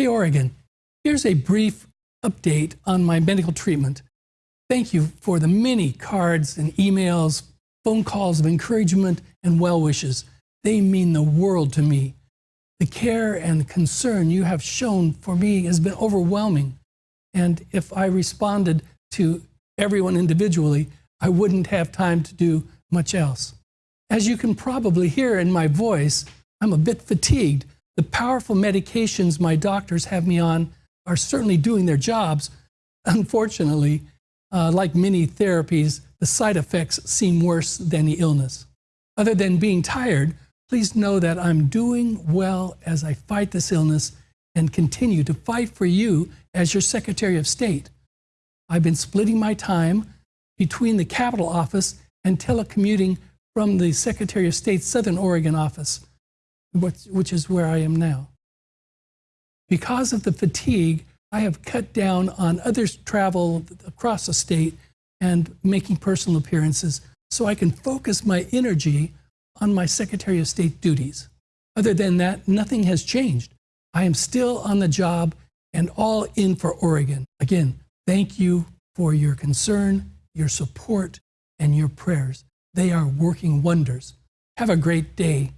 Hey, Oregon, here's a brief update on my medical treatment. Thank you for the many cards and emails, phone calls of encouragement and well wishes. They mean the world to me. The care and concern you have shown for me has been overwhelming. And if I responded to everyone individually, I wouldn't have time to do much else. As you can probably hear in my voice, I'm a bit fatigued. The powerful medications my doctors have me on are certainly doing their jobs. Unfortunately, uh, like many therapies, the side effects seem worse than the illness. Other than being tired, please know that I'm doing well as I fight this illness and continue to fight for you as your Secretary of State. I've been splitting my time between the Capitol office and telecommuting from the Secretary of State's Southern Oregon office, which is where I am now. Because of the fatigue, I have cut down on others' travel across the state and making personal appearances so I can focus my energy on my Secretary of State duties. Other than that, nothing has changed. I am still on the job and all in for Oregon. Again, thank you for your concern, your support, and your prayers. They are working wonders. Have a great day